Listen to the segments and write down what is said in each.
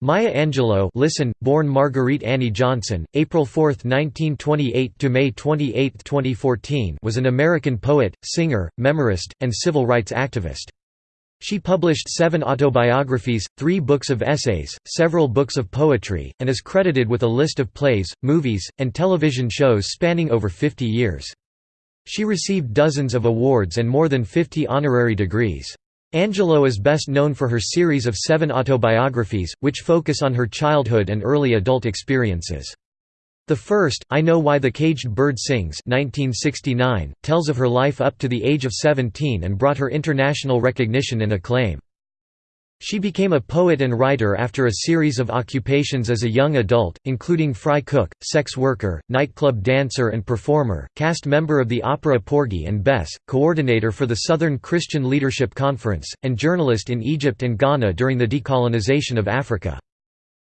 Maya Angelou listen, born Marguerite Annie Johnson, April 4, 1928 – to May 28, 2014 was an American poet, singer, memorist, and civil rights activist. She published seven autobiographies, three books of essays, several books of poetry, and is credited with a list of plays, movies, and television shows spanning over 50 years. She received dozens of awards and more than 50 honorary degrees. Angelou is best known for her series of seven autobiographies, which focus on her childhood and early adult experiences. The first, I Know Why the Caged Bird Sings 1969, tells of her life up to the age of 17 and brought her international recognition and acclaim. She became a poet and writer after a series of occupations as a young adult, including fry cook, sex worker, nightclub dancer and performer, cast member of the opera Porgy and Bess, coordinator for the Southern Christian Leadership Conference, and journalist in Egypt and Ghana during the decolonization of Africa.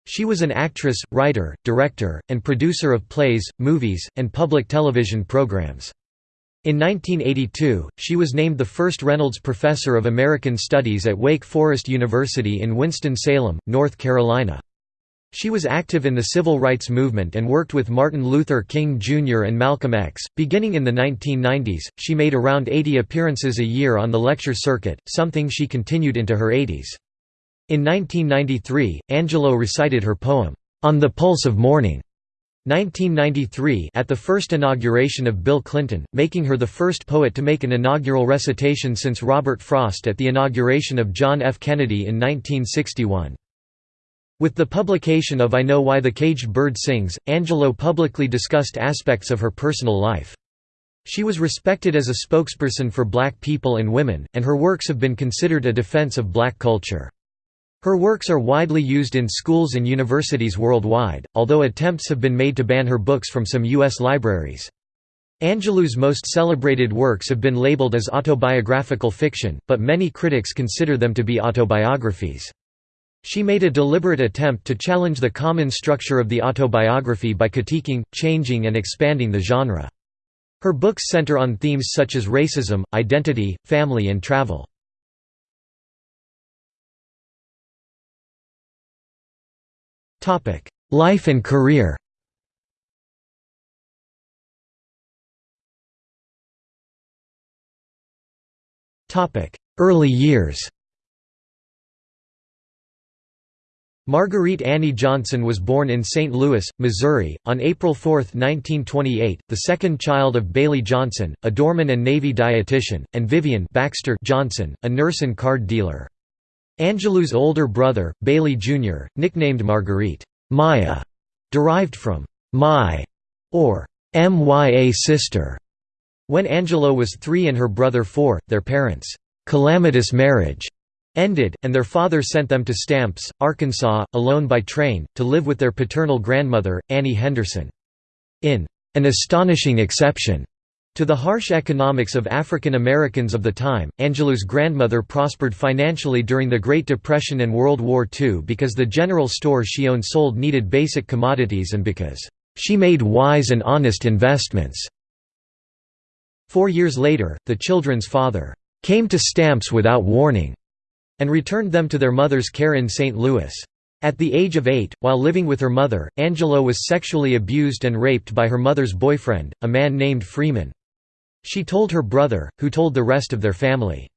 She was an actress, writer, director, and producer of plays, movies, and public television programs. In 1982, she was named the first Reynolds Professor of American Studies at Wake Forest University in Winston-Salem, North Carolina. She was active in the civil rights movement and worked with Martin Luther King Jr. and Malcolm X. Beginning in the 1990s, she made around 80 appearances a year on the lecture circuit, something she continued into her 80s. In 1993, Angelou recited her poem, On the Pulse of Morning, 1993 at the first inauguration of Bill Clinton, making her the first poet to make an inaugural recitation since Robert Frost at the inauguration of John F. Kennedy in 1961. With the publication of I Know Why the Caged Bird Sings, Angelou publicly discussed aspects of her personal life. She was respected as a spokesperson for black people and women, and her works have been considered a defense of black culture. Her works are widely used in schools and universities worldwide, although attempts have been made to ban her books from some U.S. libraries. Angelou's most celebrated works have been labeled as autobiographical fiction, but many critics consider them to be autobiographies. She made a deliberate attempt to challenge the common structure of the autobiography by critiquing, changing and expanding the genre. Her books center on themes such as racism, identity, family and travel. Life and career Topic: Early years Marguerite Annie Johnson was born in St. Louis, Missouri, on April 4, 1928, the second child of Bailey Johnson, a doorman and Navy dietitian, and Vivian Baxter Johnson, a nurse and card dealer. Angelou's older brother, Bailey Jr., nicknamed Marguerite Maya, derived from my or mya sister. When Angelou was three and her brother four, their parents' calamitous marriage ended, and their father sent them to Stamps, Arkansas, alone by train, to live with their paternal grandmother, Annie Henderson. In an astonishing exception to the harsh economics of African Americans of the time, Angelou's grandmother prospered financially during the Great Depression and World War II because the general store she owned sold needed basic commodities and because she made wise and honest investments. Four years later, the children's father came to Stamps without warning and returned them to their mother's care in St. Louis. At the age of eight, while living with her mother, Angelou was sexually abused and raped by her mother's boyfriend, a man named Freeman. She told her brother, who told the rest of their family.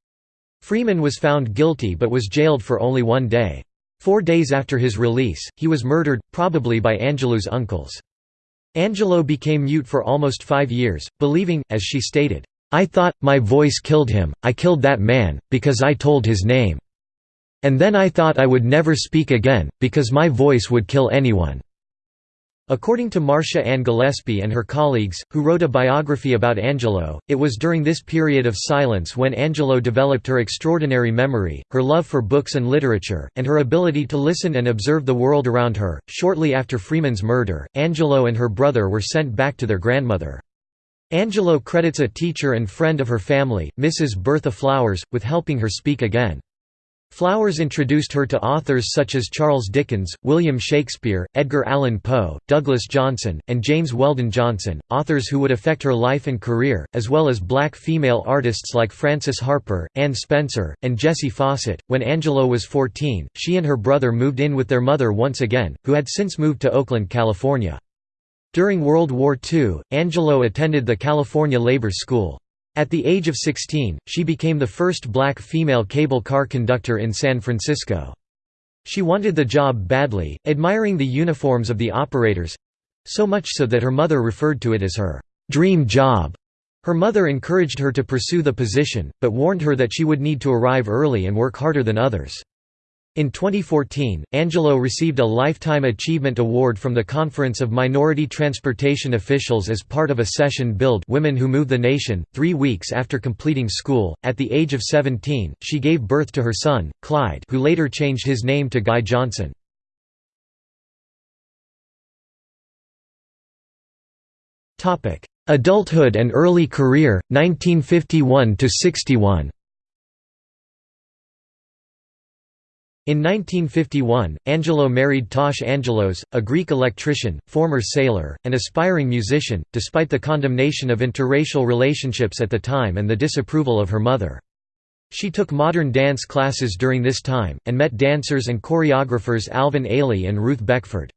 Freeman was found guilty but was jailed for only one day. Four days after his release, he was murdered, probably by Angelou's uncles. Angelou became mute for almost five years, believing, as she stated, I thought, my voice killed him, I killed that man, because I told his name. And then I thought I would never speak again, because my voice would kill anyone. According to Marcia Ann Gillespie and her colleagues, who wrote a biography about Angelou, it was during this period of silence when Angelou developed her extraordinary memory, her love for books and literature, and her ability to listen and observe the world around her. Shortly after Freeman's murder, Angelou and her brother were sent back to their grandmother. Angelou credits a teacher and friend of her family, Mrs. Bertha Flowers, with helping her speak again. Flowers introduced her to authors such as Charles Dickens, William Shakespeare, Edgar Allan Poe, Douglas Johnson, and James Weldon Johnson, authors who would affect her life and career, as well as black female artists like Frances Harper, Anne Spencer, and Jessie Fauset. When Angelou was 14, she and her brother moved in with their mother once again, who had since moved to Oakland, California. During World War II, Angelou attended the California Labor School. At the age of 16, she became the first black female cable car conductor in San Francisco. She wanted the job badly, admiring the uniforms of the operators—so much so that her mother referred to it as her dream job. Her mother encouraged her to pursue the position, but warned her that she would need to arrive early and work harder than others. In 2014, Angelou received a Lifetime Achievement Award from the Conference of Minority Transportation Officials as part of a session billed Women Who Move the Nation. Three weeks after completing school, at the age of 17, she gave birth to her son, Clyde, who later changed his name to Guy Johnson. Adulthood and early career, 1951 In 1951, Angelou married Tosh Angelos, a Greek electrician, former sailor, and aspiring musician, despite the condemnation of interracial relationships at the time and the disapproval of her mother. She took modern dance classes during this time, and met dancers and choreographers Alvin Ailey and Ruth Beckford.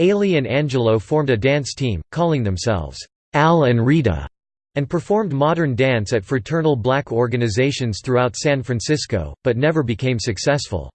Ailey and Angelou formed a dance team, calling themselves, Al and Rita, and performed modern dance at fraternal black organizations throughout San Francisco, but never became successful.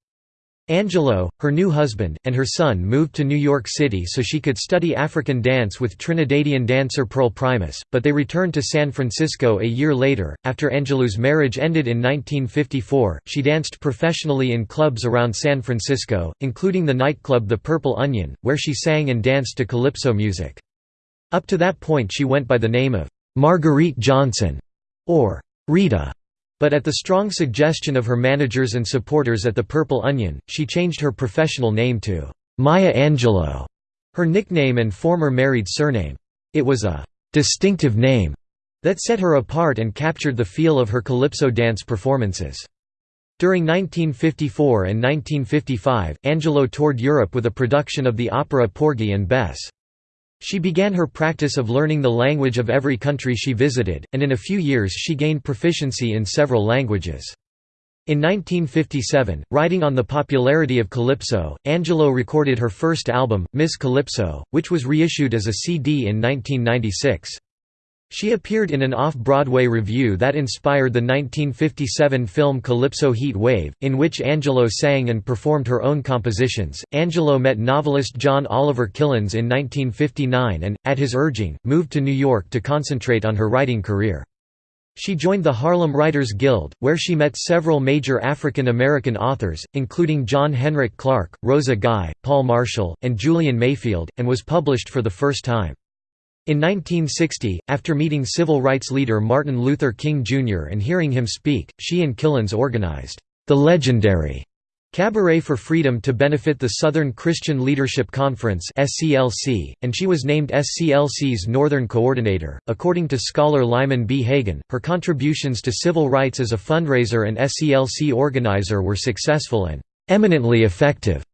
Angelou, her new husband, and her son moved to New York City so she could study African dance with Trinidadian dancer Pearl Primus, but they returned to San Francisco a year later. After Angelou's marriage ended in 1954, she danced professionally in clubs around San Francisco, including the nightclub The Purple Onion, where she sang and danced to calypso music. Up to that point she went by the name of Marguerite Johnson or Rita. But at the strong suggestion of her managers and supporters at the Purple Onion, she changed her professional name to Maya Angelou, her nickname and former married surname. It was a distinctive name that set her apart and captured the feel of her calypso dance performances. During 1954 and 1955, Angelou toured Europe with a production of the opera Porgy and Bess. She began her practice of learning the language of every country she visited, and in a few years she gained proficiency in several languages. In 1957, riding on the popularity of calypso, Angelou recorded her first album, Miss Calypso, which was reissued as a CD in 1996. She appeared in an off-Broadway review that inspired the 1957 film Calypso Heat Wave, in which Angelou sang and performed her own compositions. Angelou met novelist John Oliver Killens in 1959 and, at his urging, moved to New York to concentrate on her writing career. She joined the Harlem Writers Guild, where she met several major African American authors, including John Henrik Clarke, Rosa Guy, Paule Marshall, and Julian Mayfield, and was published for the first time. In 1960, after meeting civil rights leader Martin Luther King Jr. and hearing him speak, she and Killens organized the legendary Cabaret for Freedom to benefit the Southern Christian Leadership Conference (SCLC), and she was named SCLC's Northern Coordinator. According to scholar Lyman B. Hagen, her contributions to civil rights as a fundraiser and SCLC organizer were successful and eminently effective.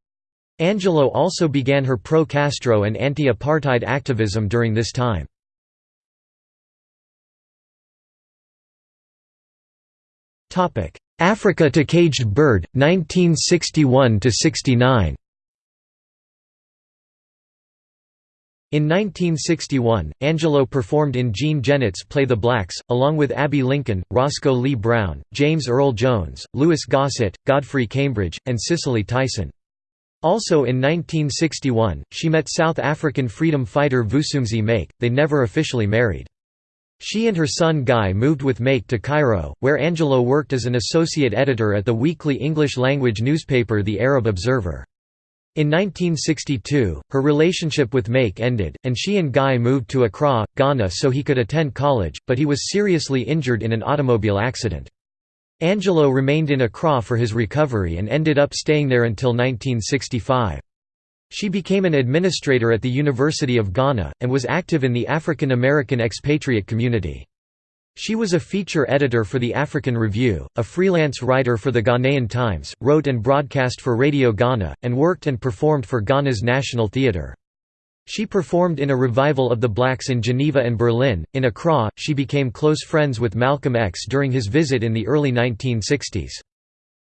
Angelou also began her pro-Castro and anti-apartheid activism during this time. Africa to Caged Bird, 1961–69 In 1961, Angelou performed in Jean Genet's play The Blacks, along with Abbey Lincoln, Roscoe Lee Browne, James Earl Jones, Louis Gossett, Godfrey Cambridge, and Cicely Tyson. Also in 1961, she met South African freedom fighter Vusumzi Make, they never officially married. She and her son Guy moved with Make to Cairo, where Angelou worked as an associate editor at the weekly English-language newspaper The Arab Observer. In 1962, her relationship with Make ended, and she and Guy moved to Accra, Ghana so he could attend college, but he was seriously injured in an automobile accident. Angelou remained in Accra for his recovery and ended up staying there until 1965. She became an administrator at the University of Ghana, and was active in the African American expatriate community. She was a feature editor for the African Review, a freelance writer for the Ghanaian Times, wrote and broadcast for Radio Ghana, and worked and performed for Ghana's National Theatre. She performed in a revival of the Blacks in Geneva and Berlin. In Accra, she became close friends with Malcolm X during his visit in the early 1960s.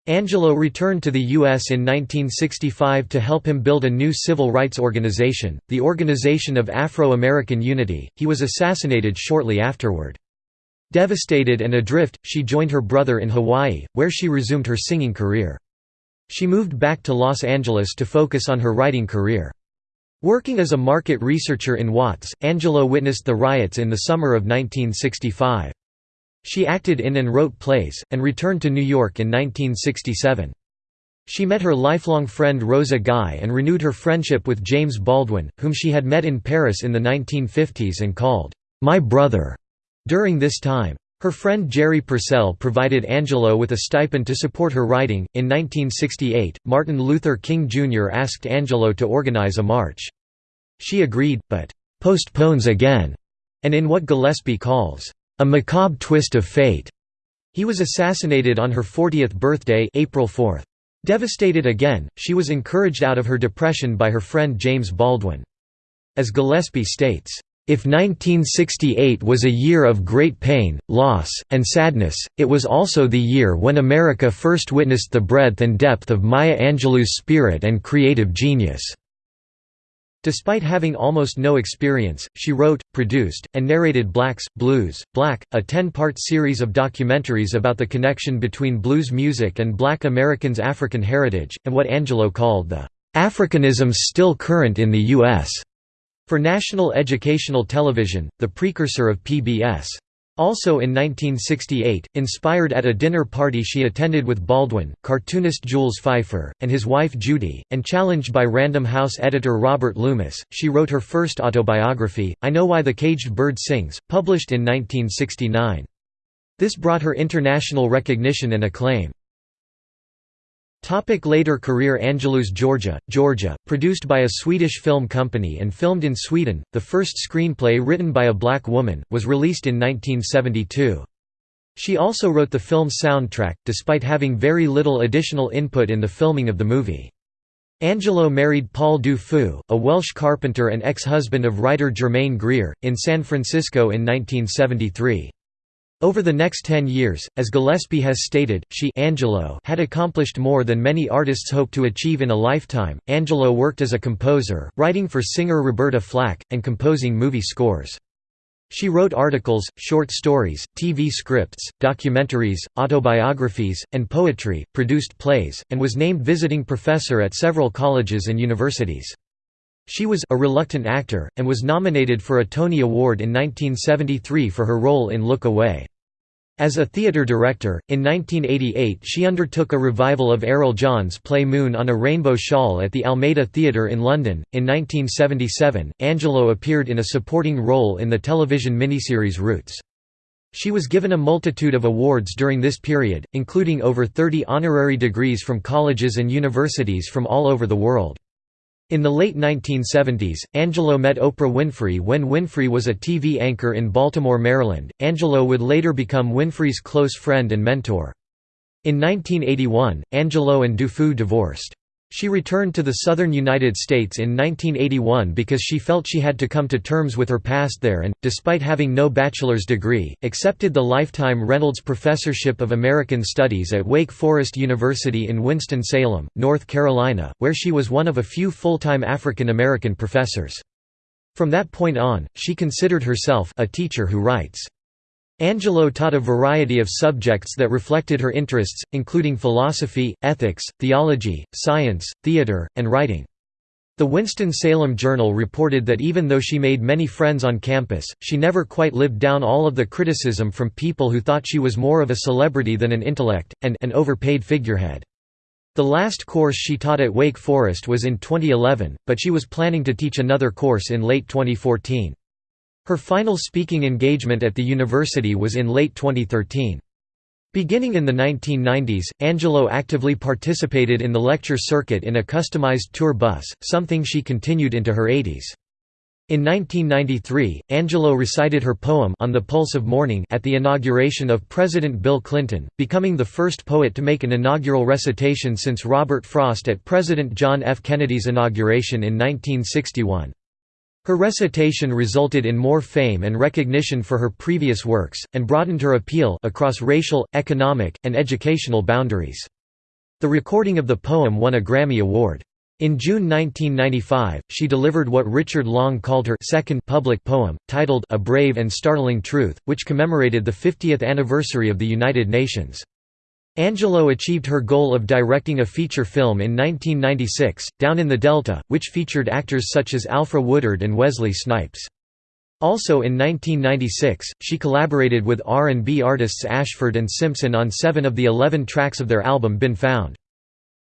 Angelou returned to the U.S. in 1965 to help him build a new civil rights organization, the Organization of Afro-American Unity. He was assassinated shortly afterward. Devastated and adrift, she joined her brother in Hawaii, where she resumed her singing career. She moved back to Los Angeles to focus on her writing career. Working as a market researcher in Watts, Angelou witnessed the riots in the summer of 1965. She acted in and wrote plays, and returned to New York in 1967. She met her lifelong friend Rosa Guy and renewed her friendship with James Baldwin, whom she had met in Paris in the 1950s and called, "'my brother' During this time, her friend Jerry Purcell provided Angelou with a stipend to support her writing. In 1968, Martin Luther King Jr. asked Angelou to organize a march. She agreed, but postpones again, and in what Gillespie calls a macabre twist of fate. He was assassinated on her 40th birthday, April 4. Devastated again, she was encouraged out of her depression by her friend James Baldwin. As Gillespie states, if 1968 was a year of great pain, loss, and sadness, it was also the year when America first witnessed the breadth and depth of Maya Angelou's spirit and creative genius. Despite having almost no experience, she wrote, produced, and narrated Blacks, Blues, Black, a ten-part series of documentaries about the connection between blues music and black Americans' African heritage, and what Angelou called the "'Africanisms still current in the U.S." For National Educational Television, the precursor of PBS. Also in 1968, inspired at a dinner party she attended with Baldwin, cartoonist Jules Feiffer, and his wife Judy, and challenged by Random House editor Robert Loomis, she wrote her first autobiography, I Know Why the Caged Bird Sings, published in 1969. This brought her international recognition and acclaim. Topic later career Angelou's Georgia, Georgia, produced by a Swedish film company and filmed in Sweden, the first screenplay written by a black woman, was released in 1972. She also wrote the film's soundtrack, despite having very little additional input in the filming of the movie. Angelou married Paul Du Feu, a Welsh carpenter and ex-husband of writer Germaine Greer, in San Francisco in 1973. Over the next ten years, as Gillespie has stated, she Angelou had accomplished more than many artists hope to achieve in a lifetime. Angelou worked as a composer, writing for singer Roberta Flack, and composing movie scores. She wrote articles, short stories, TV scripts, documentaries, autobiographies, and poetry, produced plays, and was named visiting professor at several colleges and universities. She was a reluctant actor, and was nominated for a Tony Award in 1973 for her role in Look Away. As a theatre director, in 1988 she undertook a revival of Errol John's play Moon on a Rainbow Shawl at the Almeida Theatre in London. In 1977, Angelou appeared in a supporting role in the television miniseries Roots. She was given a multitude of awards during this period, including over 30 honorary degrees from colleges and universities from all over the world. In the late 1970s, Angelou met Oprah Winfrey when Winfrey was a TV anchor in Baltimore, Maryland. Angelou would later become Winfrey's close friend and mentor. In 1981, Angelou and Du Feu divorced. She returned to the southern United States in 1981 because she felt she had to come to terms with her past there and, despite having no bachelor's degree, accepted the lifetime Reynolds Professorship of American Studies at Wake Forest University in Winston-Salem, North Carolina, where she was one of a few full-time African American professors. From that point on, she considered herself a teacher who writes. Angelou taught a variety of subjects that reflected her interests, including philosophy, ethics, theology, science, theater, and writing. The Winston-Salem Journal reported that even though she made many friends on campus, she never quite lived down all of the criticism from people who thought she was more of a celebrity than an intellect, and an overpaid figurehead. The last course she taught at Wake Forest was in 2011, but she was planning to teach another course in late 2014. Her final speaking engagement at the university was in late 2013. Beginning in the 1990s, Angelou actively participated in the lecture circuit in a customized tour bus, something she continued into her 80s. In 1993, Angelou recited her poem On the Pulse of Morning at the inauguration of President Bill Clinton, becoming the first poet to make an inaugural recitation since Robert Frost at President John F. Kennedy's inauguration in 1961. Her recitation resulted in more fame and recognition for her previous works, and broadened her appeal across racial, economic, and educational boundaries. The recording of the poem won a Grammy Award. In June 1995, she delivered what Richard Long called her second public poem, titled A Brave and Startling Truth, which commemorated the 50th anniversary of the United Nations. Angelou achieved her goal of directing a feature film in 1996, Down in the Delta, which featured actors such as Alfre Woodard and Wesley Snipes. Also in 1996, she collaborated with R&B artists Ashford and Simpson on seven of the eleven tracks of their album Been Found.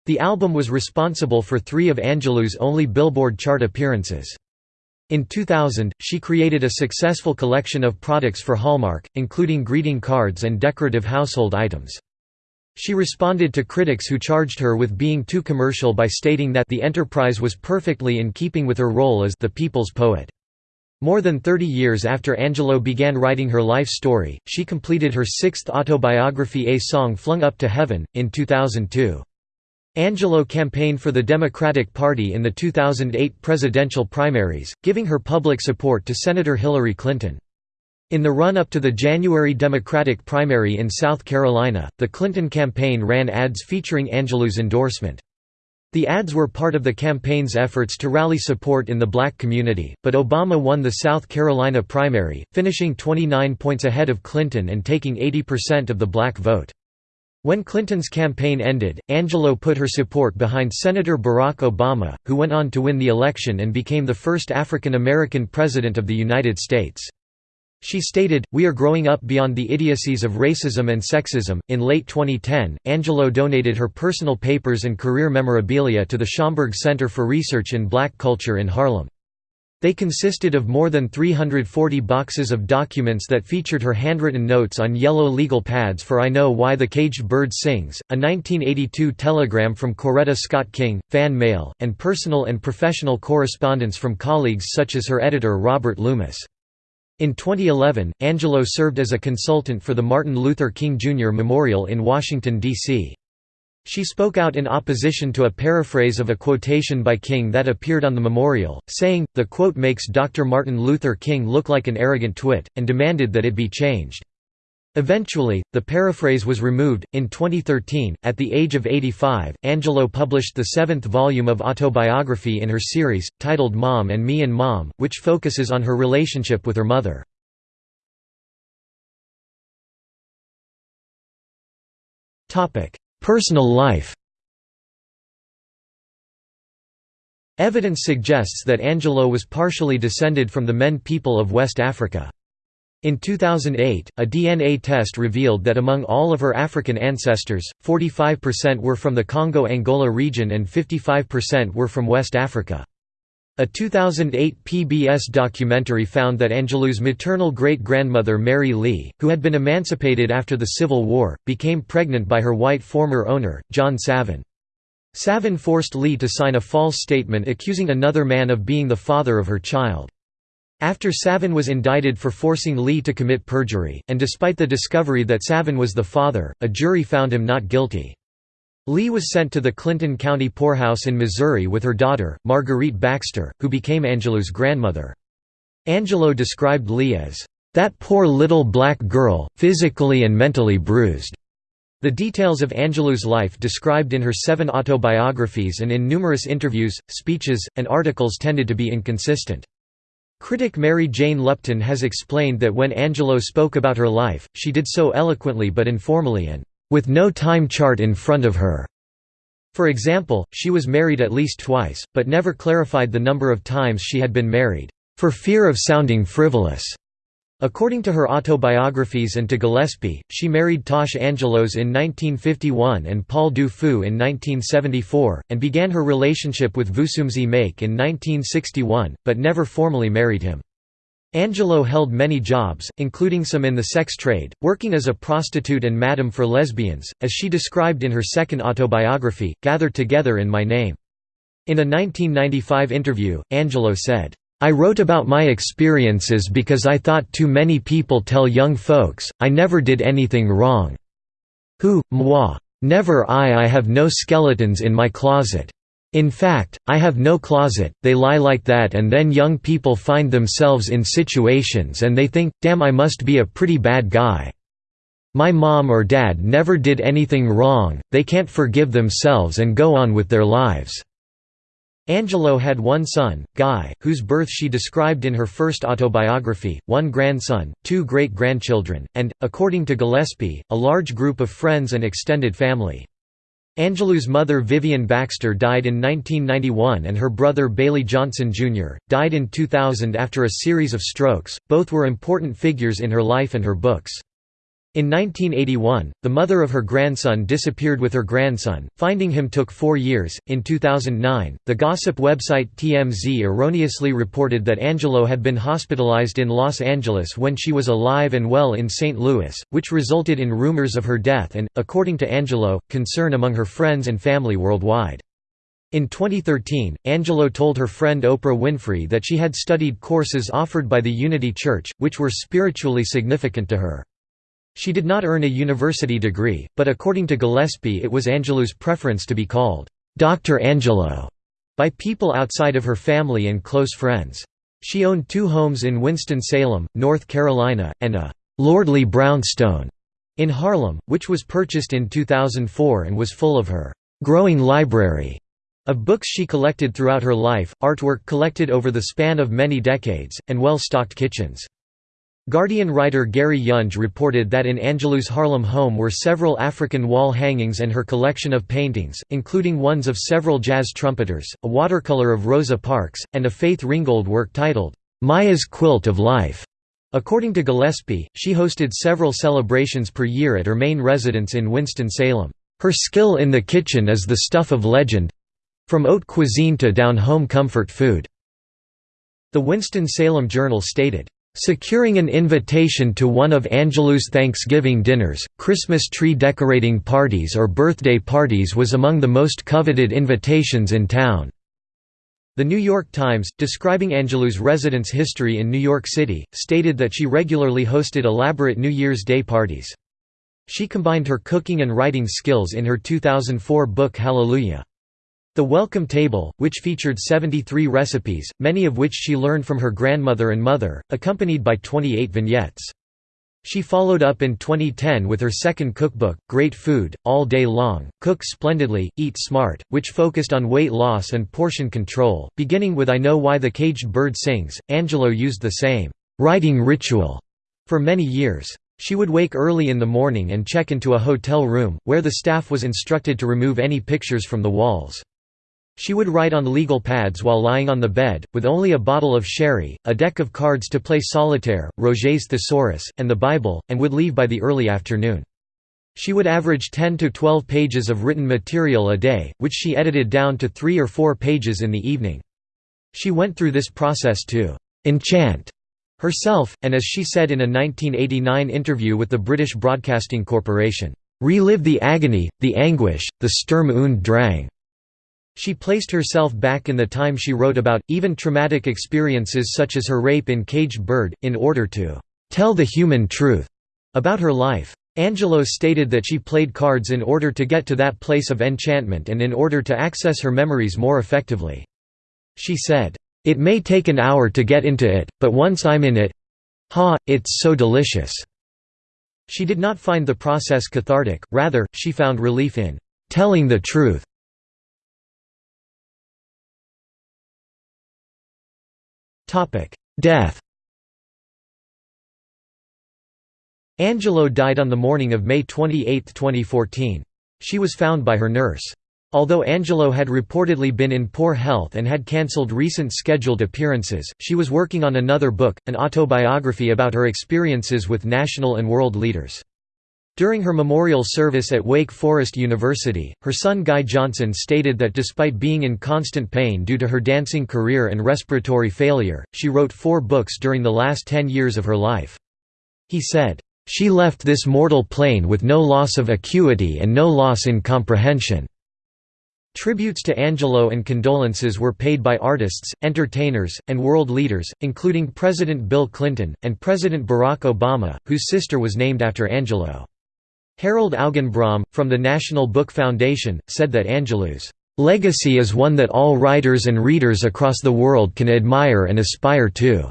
The album was responsible for three of Angelou's only Billboard chart appearances. In 2000, she created a successful collection of products for Hallmark, including greeting cards and decorative household items. She responded to critics who charged her with being too commercial by stating that the enterprise was perfectly in keeping with her role as the people's poet. More than 30 years after Angelou began writing her life story, she completed her sixth autobiography A Song Flung Up to Heaven, in 2002. Angelou campaigned for the Democratic Party in the 2008 presidential primaries, giving her public support to Senator Hillary Clinton. In the run-up to the January Democratic primary in South Carolina, the Clinton campaign ran ads featuring Angelou's endorsement. The ads were part of the campaign's efforts to rally support in the black community, but Obama won the South Carolina primary, finishing 29 points ahead of Clinton and taking 80% of the black vote. When Clinton's campaign ended, Angelou put her support behind Senator Barack Obama, who went on to win the election and became the first African American president of the United States. She stated, We are growing up beyond the idiocies of racism and sexism. In late 2010, Angelou donated her personal papers and career memorabilia to the Schomburg Center for Research in Black Culture in Harlem. They consisted of more than 340 boxes of documents that featured her handwritten notes on yellow legal pads for I Know Why the Caged Bird Sings, a 1982 telegram from Coretta Scott King, fan mail, and personal and professional correspondence from colleagues such as her editor Robert Loomis. In 2011, Angelou served as a consultant for the Martin Luther King Jr. Memorial in Washington, D.C. She spoke out in opposition to a paraphrase of a quotation by King that appeared on the memorial, saying, the quote makes Dr. Martin Luther King look like an arrogant twit, and demanded that it be changed. Eventually, the paraphrase was removed. In 2013, at the age of 85, Angelou published the seventh volume of autobiography in her series, titled Mom and Me and Mom, which focuses on her relationship with her mother. Personal life Evidence suggests that Angelou was partially descended from the Men people of West Africa. In 2008, a DNA test revealed that among all of her African ancestors, 45% were from the Congo-Angola region and 55% were from West Africa. A 2008 PBS documentary found that Angelou's maternal great-grandmother Mary Lee, who had been emancipated after the Civil War, became pregnant by her white former owner, John Savin. Savin forced Lee to sign a false statement accusing another man of being the father of her child. After Savin was indicted for forcing Lee to commit perjury, and despite the discovery that Savin was the father, a jury found him not guilty. Lee was sent to the Clinton County Poorhouse in Missouri with her daughter, Marguerite Baxter, who became Angelou's grandmother. Angelou described Lee as, "...that poor little black girl, physically and mentally bruised." The details of Angelou's life described in her seven autobiographies and in numerous interviews, speeches, and articles tended to be inconsistent. Critic Mary Jane Lupton has explained that when Angelou spoke about her life, she did so eloquently but informally and with no time chart in front of her. For example, she was married at least twice, but never clarified the number of times she had been married, for fear of sounding frivolous. According to her autobiographies and to Gillespie, she married Tosh Angelos in 1951 and Paul Du Feu in 1974, and began her relationship with Vusumzi Make in 1961, but never formally married him. Angelou held many jobs, including some in the sex trade, working as a prostitute and madam for lesbians, as she described in her second autobiography, Gathered Together in My Name. In a 1995 interview, Angelou said, I wrote about my experiences because I thought too many people tell young folks, I never did anything wrong. Who, moi. Never I I have no skeletons in my closet. In fact, I have no closet, they lie like that and then young people find themselves in situations and they think, damn I must be a pretty bad guy. My mom or dad never did anything wrong, they can't forgive themselves and go on with their lives." Angelou had one son, Guy, whose birth she described in her first autobiography, one grandson, two great-grandchildren, and, according to Gillespie, a large group of friends and extended family. Angelou's mother Vivian Baxter died in 1991 and her brother Bailey Johnson, Jr., died in 2000 after a series of strokes, both were important figures in her life and her books. In 1981, the mother of her grandson disappeared with her grandson. Finding him took four years. In 2009, the gossip website TMZ erroneously reported that Angelou had been hospitalized in Los Angeles when she was alive and well in St. Louis, which resulted in rumors of her death and, according to Angelou, concern among her friends and family worldwide. In 2013, Angelou told her friend Oprah Winfrey that she had studied courses offered by the Unity Church, which were spiritually significant to her. She did not earn a university degree, but according to Gillespie it was Angelou's preference to be called, "'Dr. Angelou' by people outside of her family and close friends. She owned two homes in Winston-Salem, North Carolina, and a "'lordly brownstone' in Harlem, which was purchased in 2004 and was full of her "'growing library' of books she collected throughout her life, artwork collected over the span of many decades, and well-stocked kitchens. Guardian writer Gary Younge reported that in Angelou's Harlem home were several African wall hangings and her collection of paintings, including ones of several jazz trumpeters, a watercolor of Rosa Parks, and a Faith Ringgold work titled, "'Maya's Quilt of Life'". According to Gillespie, she hosted several celebrations per year at her main residence in Winston-Salem. Her skill in the kitchen is the stuff of legend—from haute cuisine to down-home comfort food. The Winston-Salem Journal stated, Securing an invitation to one of Angelou's Thanksgiving dinners, Christmas tree decorating parties or birthday parties was among the most coveted invitations in town. The New York Times, describing Angelou's residence history in New York City, stated that she regularly hosted elaborate New Year's Day parties. She combined her cooking and writing skills in her 2004 book Hallelujah. The Welcome Table, which featured 73 recipes, many of which she learned from her grandmother and mother, accompanied by 28 vignettes. She followed up in 2010 with her second cookbook, Great Food, All Day Long, Cook Splendidly, Eat Smart, which focused on weight loss and portion control. Beginning with I Know Why the Caged Bird Sings, Angelou used the same writing ritual for many years. She would wake early in the morning and check into a hotel room, where the staff was instructed to remove any pictures from the walls. She would write on legal pads while lying on the bed, with only a bottle of sherry, a deck of cards to play solitaire, Roget's Thesaurus, and the Bible, and would leave by the early afternoon. She would average 10 to 12 pages of written material a day, which she edited down to three or four pages in the evening. She went through this process to «enchant» herself, and as she said in a 1989 interview with the British Broadcasting Corporation, «relive the agony, the anguish, the Sturm und Drang» She placed herself back in the time she wrote about, even traumatic experiences such as her rape in Caged Bird, in order to "...tell the human truth." about her life. Angelou stated that she played cards in order to get to that place of enchantment and in order to access her memories more effectively. She said, "...it may take an hour to get into it, but once I'm in it—ha, it's so delicious." She did not find the process cathartic, rather, she found relief in "...telling the truth." Death Angelou died on the morning of May 28, 2014. She was found by her nurse. Although Angelou had reportedly been in poor health and had cancelled recent scheduled appearances, she was working on another book, an autobiography about her experiences with national and world leaders. During her memorial service at Wake Forest University, her son Guy Johnson stated that despite being in constant pain due to her dancing career and respiratory failure, she wrote four books during the last ten years of her life. He said, "...she left this mortal plane with no loss of acuity and no loss in comprehension." Tributes to Angelou and condolences were paid by artists, entertainers, and world leaders, including President Bill Clinton, and President Barack Obama, whose sister was named after Angelou. Harold Augenbraum, from the National Book Foundation, said that Angelou's legacy is one that all writers and readers across the world can admire and aspire to.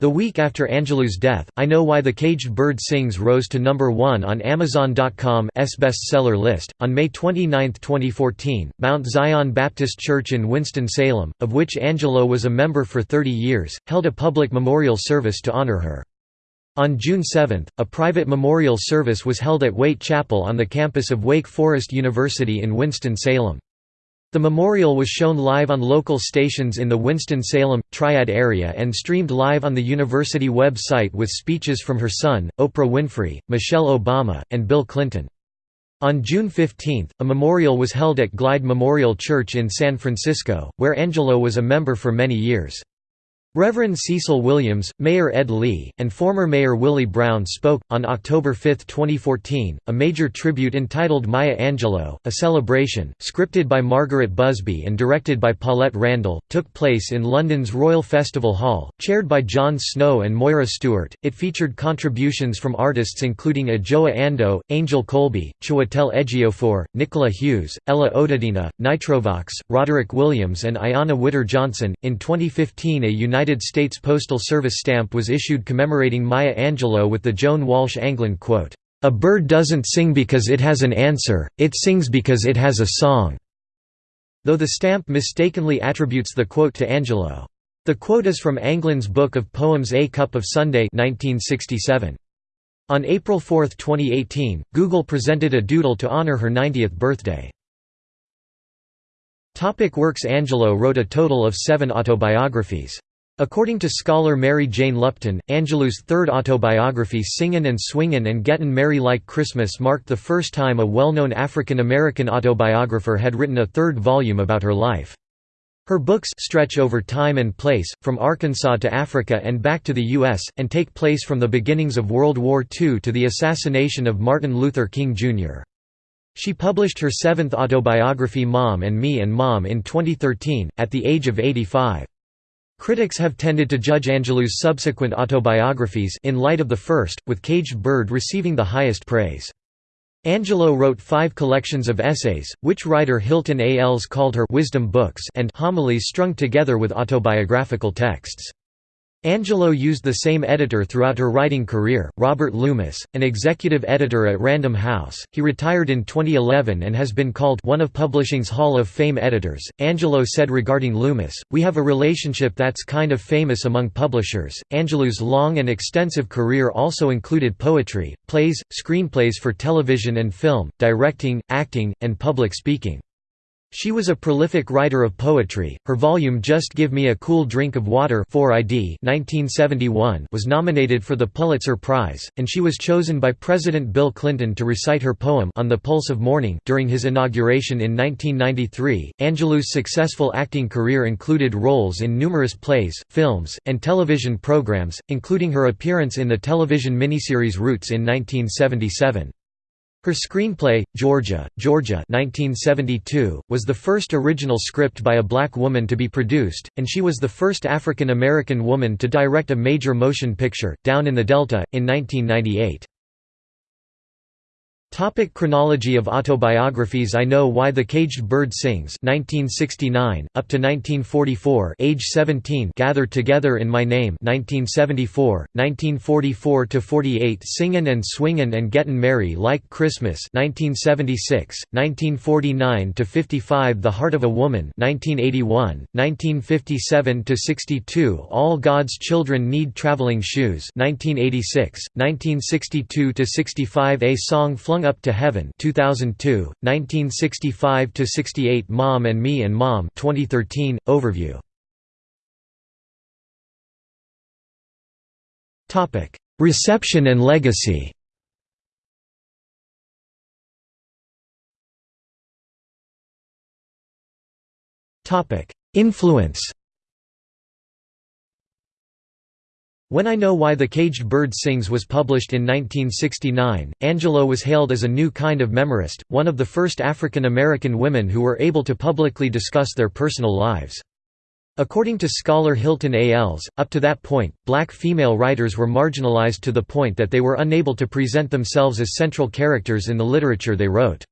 The week after Angelou's death, I Know Why the Caged Bird Sings rose to number 1 on Amazon.com's bestseller list. On May 29, 2014, Mount Zion Baptist Church in Winston-Salem, of which Angelou was a member for 30 years, held a public memorial service to honor her. On June 7, a private memorial service was held at Wait Chapel on the campus of Wake Forest University in Winston-Salem. The memorial was shown live on local stations in the Winston-Salem, Triad area and streamed live on the university website with speeches from her son, Oprah Winfrey, Michelle Obama, and Bill Clinton. On June 15, a memorial was held at Glide Memorial Church in San Francisco, where Angelou was a member for many years. Reverend Cecil Williams, Mayor Ed Lee, and former Mayor Willie Brown spoke. On October 5, 2014, a major tribute entitled Maya Angelou, a celebration, scripted by Margaret Busby and directed by Paulette Randall, took place in London's Royal Festival Hall, chaired by Jon Snow and Moira Stewart. It featured contributions from artists including Adjoa Andoh, Angel Coulby, Chiwetel Ejiofor, Nicola Hughes, Ella Otadina, Nitrovox, Roderick Williams, and Ayanna Witter Johnson. In 2015, a United United States Postal Service stamp was issued commemorating Maya Angelou with the Joan Walsh Anglund quote, "'A bird doesn't sing because it has an answer, it sings because it has a song' though the stamp mistakenly attributes the quote to Angelou. The quote is from Anglund's book of poems A Cup of Sunday 1967. On April 4, 2018, Google presented a doodle to honor her 90th birthday. Topic works Angelou wrote a total of seven autobiographies. According to scholar Mary Jane Lupton, Angelou's third autobiography Singin' and Swingin' and Gettin' Merry Like Christmas marked the first time a well-known African American autobiographer had written a third volume about her life. Her books stretch over time and place, from Arkansas to Africa and back to the U.S., and take place from the beginnings of World War II to the assassination of Martin Luther King, Jr. She published her seventh autobiography Mom and Me and Mom in 2013, at the age of 85. Critics have tended to judge Angelou's subsequent autobiographies in light of the first, with Caged Bird receiving the highest praise. Angelou wrote five collections of essays, which writer Hilton Als called her «wisdom books» and «homilies strung together with autobiographical texts». Angelou used the same editor throughout her writing career, Robert Loomis, an executive editor at Random House. He retired in 2011 and has been called one of publishing's Hall of Fame editors. Angelou said regarding Loomis, We have a relationship that's kind of famous among publishers. Angelou's long and extensive career also included poetry, plays, screenplays for television and film, directing, acting, and public speaking. She was a prolific writer of poetry. Her volume Just Give Me a Cool Drink of Water 4ID 1971 was nominated for the Pulitzer Prize, and she was chosen by President Bill Clinton to recite her poem On the Pulse of Morning during his inauguration in 1993. Angelou's successful acting career included roles in numerous plays, films, and television programs, including her appearance in the television miniseries Roots in 1977. Her screenplay, Georgia, Georgia 1972, was the first original script by a black woman to be produced, and she was the first African American woman to direct a major motion picture, Down in the Delta, in 1998. Topic chronology of autobiographies I Know Why the Caged Bird Sings 1969, up to 1944 age 17 Gathered Together in My Name 1974, 1944–48 Singin' and Swingin' and Gettin' Merry Like Christmas 1976, 1949–55 The Heart of a Woman 1981, 1957–62 All God's Children Need Traveling Shoes 1986, 1962–65 A Song Flung Up to Heaven 2002, 1965 to 68 Mom and Me and Mom 2013 overview. Topic Reception and legacy. Topic Influence When I Know Why the Caged Bird Sings was published in 1969, Angelou was hailed as a new kind of memorist, one of the first African American women who were able to publicly discuss their personal lives. According to scholar Hilton Als, up to that point, black female writers were marginalized to the point that they were unable to present themselves as central characters in the literature they wrote.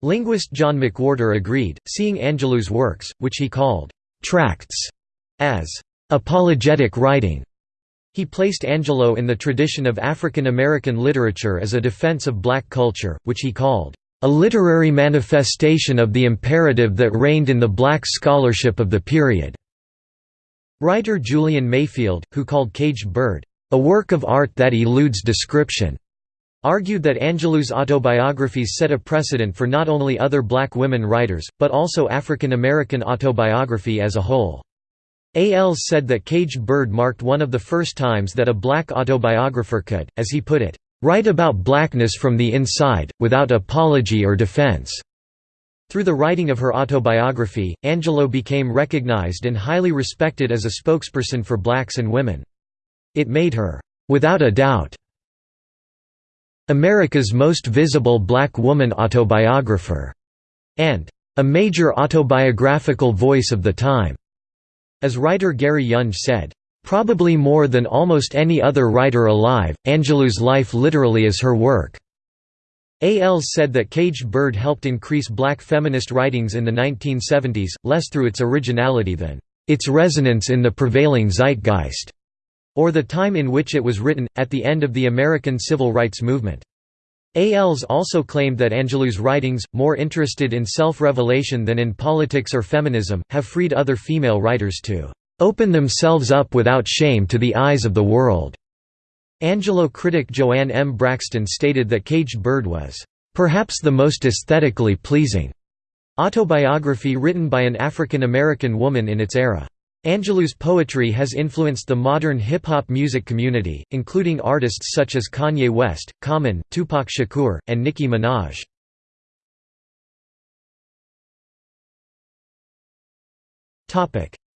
Linguist John McWhorter agreed, seeing Angelou's works, which he called «tracts», as «apologetic writing». He placed Angelou in the tradition of African American literature as a defense of black culture, which he called a literary manifestation of the imperative that reigned in the black scholarship of the period. Writer Julian Mayfield, who called Caged Bird, a work of art that eludes description, argued that Angelou's autobiographies set a precedent for not only other black women writers, but also African American autobiography as a whole. Als said that Caged Bird marked one of the first times that a black autobiographer could, as he put it, "...write about blackness from the inside, without apology or defense." Through the writing of her autobiography, Angelou became recognized and highly respected as a spokesperson for blacks and women. It made her, "...without a doubt," America's most visible black woman autobiographer, and a major autobiographical voice of the time. As writer Gary Younge said, "...probably more than almost any other writer alive, Angelou's life literally is her work." Als said that Caged Bird helped increase black feminist writings in the 1970s, less through its originality than its resonance in the prevailing zeitgeist, or the time in which it was written, at the end of the American Civil Rights Movement. Als also claimed that Angelou's writings, more interested in self-revelation than in politics or feminism, have freed other female writers to "...open themselves up without shame to the eyes of the world." Angelou critic Joanne M. Braxton stated that Caged Bird was, "...perhaps the most aesthetically pleasing," autobiography written by an African American woman in its era. Angelou's poetry has influenced the modern hip-hop music community, including artists such as Kanye West, Common, Tupac Shakur, and Nicki Minaj.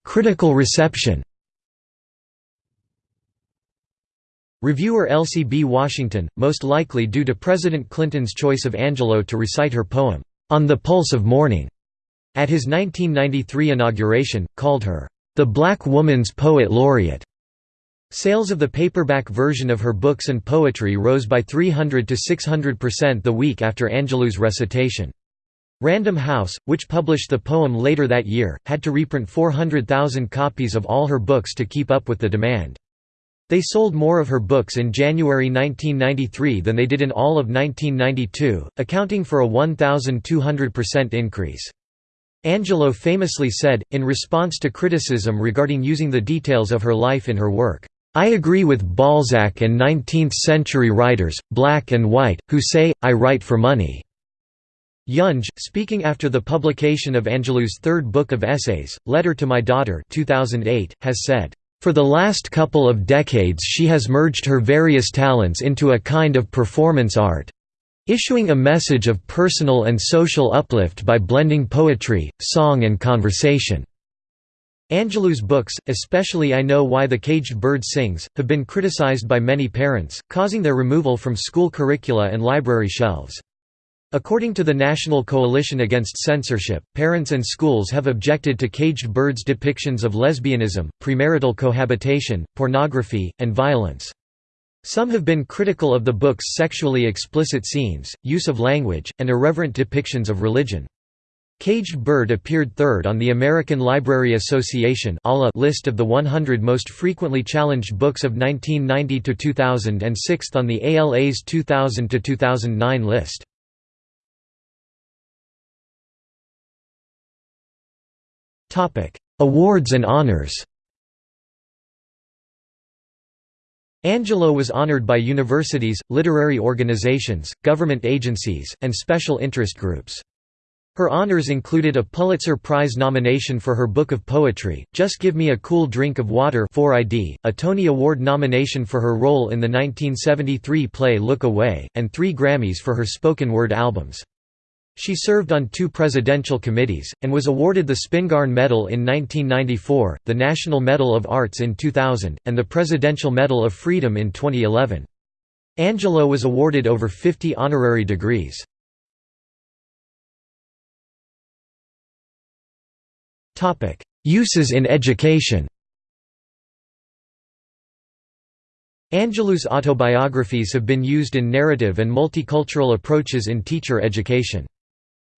Critical reception Reviewer Elsie B. Washington, most likely due to President Clinton's choice of Angelou to recite her poem, "'On the Pulse of Morning' at his 1993 inauguration, called her the Black Woman's Poet Laureate. Sales of the paperback version of her books and poetry rose by 300 to 600% the week after Angelou's recitation. Random House, which published the poem later that year, had to reprint 400,000 copies of all her books to keep up with the demand. They sold more of her books in January 1993 than they did in all of 1992, accounting for a 1,200% increase. Angelou famously said, in response to criticism regarding using the details of her life in her work, "'I agree with Balzac and 19th-century writers, black and white, who say, I write for money." Younge, speaking after the publication of Angelou's third book of essays, Letter to My Daughter 2008, has said, "...for the last couple of decades she has merged her various talents into a kind of performance art, issuing a message of personal and social uplift by blending poetry, song and conversation. Angelou's books, especially I Know Why the Caged Bird Sings, have been criticized by many parents, causing their removal from school curricula and library shelves. According to the National Coalition Against Censorship, parents and schools have objected to Caged Bird's depictions of lesbianism, premarital cohabitation, pornography, and violence. Some have been critical of the book's sexually explicit scenes, use of language, and irreverent depictions of religion. Caged Bird appeared third on the American Library Association list of the 100 most frequently challenged books of 1990 to 2000 and sixth on the ALA's 2000 to 2009 list. Awards and honors Angelou was honored by universities, literary organizations, government agencies, and special interest groups. Her honors included a Pulitzer Prize nomination for her book of poetry, Just Give Me a Cool Drink of Water 'fore I Diiie, a Tony Award nomination for her role in the 1973 play Look Away, and three Grammys for her spoken word albums. She served on two presidential committees, and was awarded the Spingarn Medal in 1994, the National Medal of Arts in 2000, and the Presidential Medal of Freedom in 2011. Angelou was awarded over 50 honorary degrees. Uses in education Angelou's autobiographies have been used in narrative and multicultural approaches in teacher education.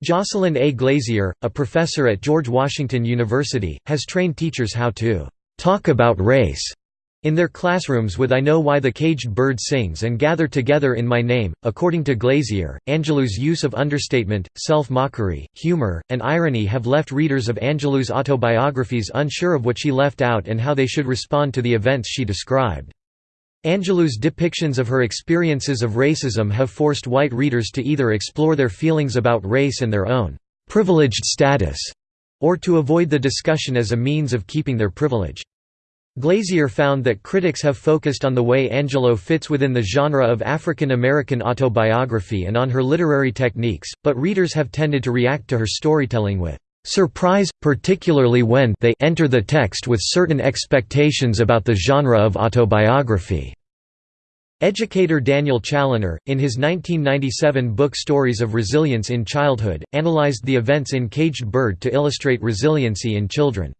Jocelyn A. Glazier, a professor at George Washington University, has trained teachers how to «talk about race» in their classrooms with I Know Why the Caged Bird Sings and Gather Together in My Name. According to Glazier, Angelou's use of understatement, self-mockery, humor, and irony have left readers of Angelou's autobiographies unsure of what she left out and how they should respond to the events she described. Angelou's depictions of her experiences of racism have forced white readers to either explore their feelings about race and their own «privileged status» or to avoid the discussion as a means of keeping their privilege. Glazier found that critics have focused on the way Angelou fits within the genre of African American autobiography and on her literary techniques, but readers have tended to react to her storytelling with surprise, particularly when they enter the text with certain expectations about the genre of autobiography. Educator Daniel Challener, in his 1997 book Stories of Resilience in Childhood, analyzed the events in Caged Bird to illustrate resiliency in children.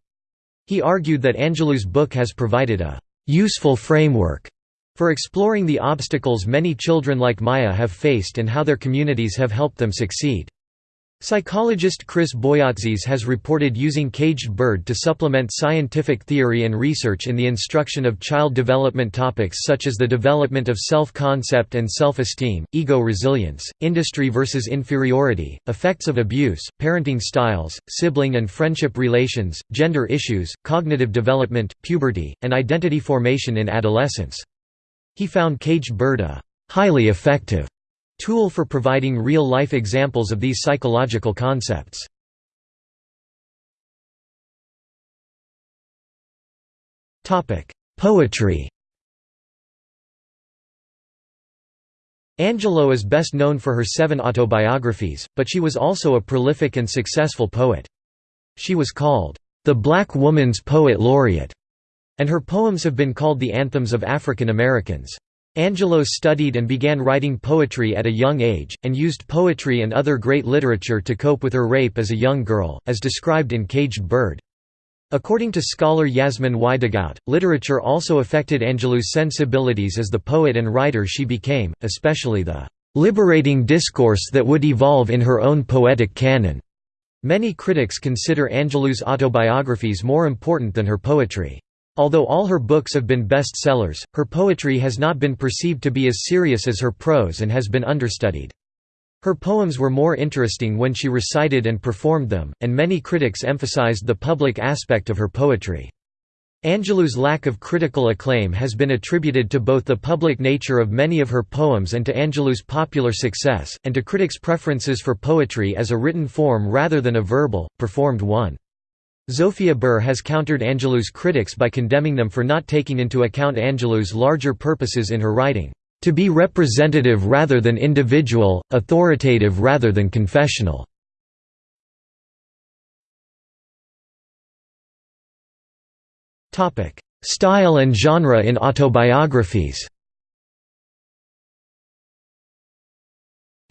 He argued that Angelou's book has provided a «useful framework» for exploring the obstacles many children like Maya have faced and how their communities have helped them succeed. Psychologist Chris Boyatzis has reported using caged bird to supplement scientific theory and research in the instruction of child development topics such as the development of self-concept and self-esteem, ego resilience, industry versus inferiority, effects of abuse, parenting styles, sibling and friendship relations, gender issues, cognitive development, puberty, and identity formation in adolescence. He found caged bird a highly effective tool for providing real-life examples of these psychological concepts. Poetry Angelou is best known for her seven autobiographies, but she was also a prolific and successful poet. She was called, "...the Black Woman's Poet Laureate", and her poems have been called the anthems of African Americans. Angelou studied and began writing poetry at a young age, and used poetry and other great literature to cope with her rape as a young girl, as described in Caged Bird. According to scholar Yasmin Y. DeGout, literature also affected Angelou's sensibilities as the poet and writer she became, especially the liberating discourse that would evolve in her own poetic canon. Many critics consider Angelou's autobiographies more important than her poetry. Although all her books have been bestsellers, her poetry has not been perceived to be as serious as her prose and has been understudied. Her poems were more interesting when she recited and performed them, and many critics emphasized the public aspect of her poetry. Angelou's lack of critical acclaim has been attributed to both the public nature of many of her poems and to Angelou's popular success, and to critics' preferences for poetry as a written form rather than a verbal, performed one. Zofia Burr has countered Angelou's critics by condemning them for not taking into account Angelou's larger purposes in her writing, "...to be representative rather than individual, authoritative rather than confessional." Style and genre in autobiographies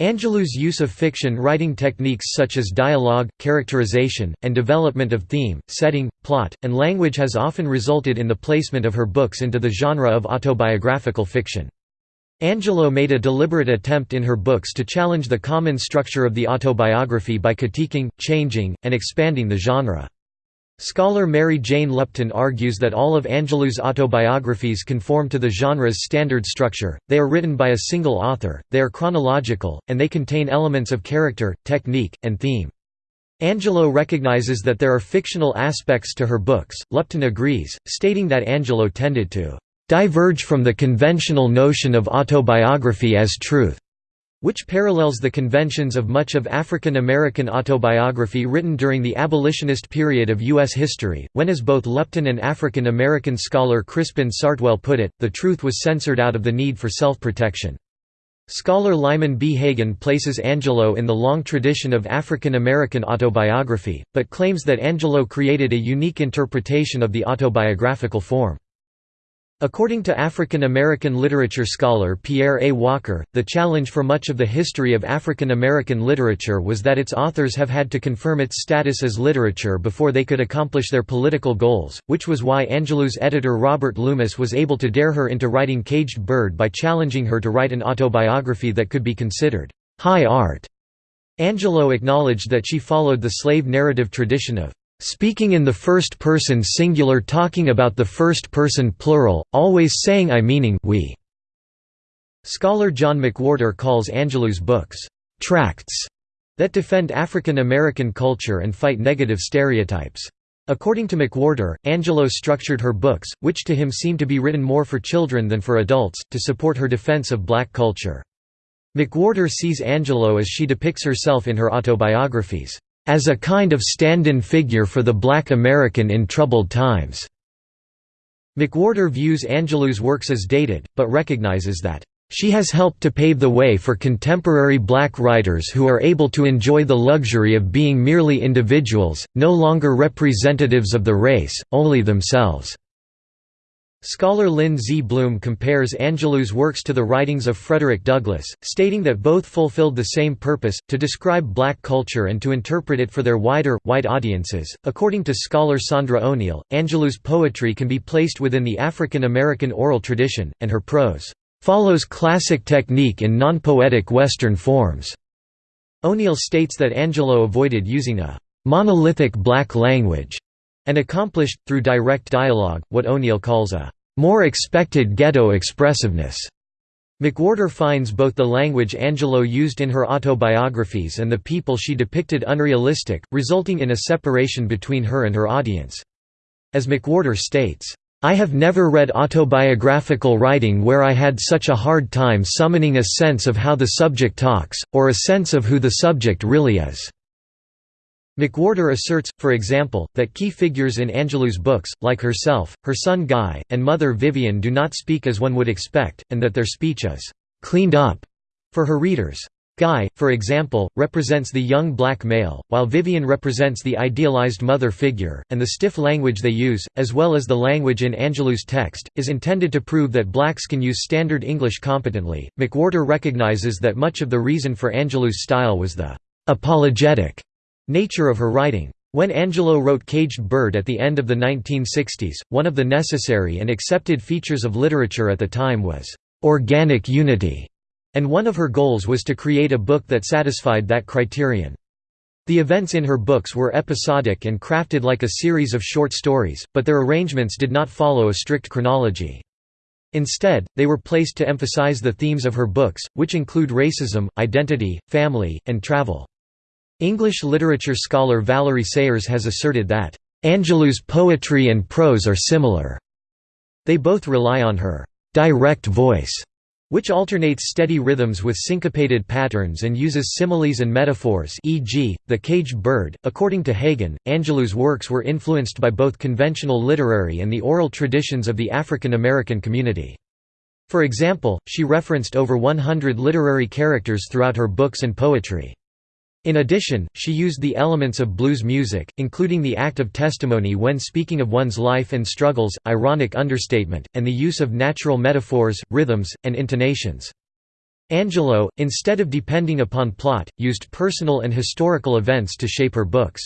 Angelou's use of fiction writing techniques such as dialogue, characterization, and development of theme, setting, plot, and language has often resulted in the placement of her books into the genre of autobiographical fiction. Angelou made a deliberate attempt in her books to challenge the common structure of the autobiography by critiquing, changing, and expanding the genre. Scholar Mary Jane Lupton argues that all of Angelou's autobiographies conform to the genre's standard structure, they are written by a single author, they are chronological, and they contain elements of character, technique, and theme. Angelou recognizes that there are fictional aspects to her books, Lupton agrees, stating that Angelou tended to "...diverge from the conventional notion of autobiography as truth." Which parallels the conventions of much of African American autobiography written during the abolitionist period of U.S. history, when as both Lupton and African American scholar Crispin Sartwell put it, the truth was censored out of the need for self-protection. Scholar Lyman B. Hagen places Angelou in the long tradition of African American autobiography, but claims that Angelou created a unique interpretation of the autobiographical form. According to African American literature scholar Pierre A. Walker, the challenge for much of the history of African American literature was that its authors have had to confirm its status as literature before they could accomplish their political goals, which was why Angelou's editor Robert Loomis was able to dare her into writing Caged Bird by challenging her to write an autobiography that could be considered high art. Angelou acknowledged that she followed the slave narrative tradition of Speaking in the first person singular talking about the first person plural, always saying I meaning we. Scholar John McWhorter calls Angelou's books, "...tracts", that defend African American culture and fight negative stereotypes. According to McWhorter, Angelou structured her books, which to him seem to be written more for children than for adults, to support her defense of black culture. McWhorter sees Angelou as she depicts herself in her autobiographies as a kind of stand-in figure for the black American in troubled times." McWhorter views Angelou's works as dated, but recognizes that, "...she has helped to pave the way for contemporary black writers who are able to enjoy the luxury of being merely individuals, no longer representatives of the race, only themselves." Scholar Lynn Z. Bloom compares Angelou's works to the writings of Frederick Douglass, stating that both fulfilled the same purpose, to describe black culture and to interpret it for their wider, white audiences. According to scholar Sondra O'Neale, Angelou's poetry can be placed within the African American oral tradition, and her prose follows classic technique in non-poetic Western forms. O'Neale states that Angelou avoided using a monolithic black language and accomplished, through direct dialogue, what O'Neale calls a more expected ghetto expressiveness. McWhorter finds both the language Angelou used in her autobiographies and the people she depicted unrealistic, resulting in a separation between her and her audience. As McWhorter states, I have never read autobiographical writing where I had such a hard time summoning a sense of how the subject talks, or a sense of who the subject really is. McWhorter asserts, for example, that key figures in Angelou's books, like herself, her son Guy, and mother Vivian do not speak as one would expect, and that their speech is «cleaned up» for her readers. Guy, for example, represents the young black male, while Vivian represents the idealized mother figure, and the stiff language they use, as well as the language in Angelou's text, is intended to prove that blacks can use Standard English competently. McWhorter recognizes that much of the reason for Angelou's style was the apologetic Nature of her writing. When Angelou wrote Caged Bird at the end of the 1960s, one of the necessary and accepted features of literature at the time was organic unity, and one of her goals was to create a book that satisfied that criterion. The events in her books were episodic and crafted like a series of short stories, but their arrangements did not follow a strict chronology. Instead, they were placed to emphasize the themes of her books, which include racism, identity, family, and travel. English literature scholar Valerie Sayers has asserted that, "...Angelou's poetry and prose are similar." They both rely on her "...direct voice." which alternates steady rhythms with syncopated patterns and uses similes and metaphors e.g., the caged bird. According to Hagen, Angelou's works were influenced by both conventional literary and the oral traditions of the African American community. For example, she referenced over 100 literary characters throughout her books and poetry. In addition, she used the elements of blues music, including the act of testimony when speaking of one's life and struggles, ironic understatement, and the use of natural metaphors, rhythms, and intonations. Angelou, instead of depending upon plot, used personal and historical events to shape her books.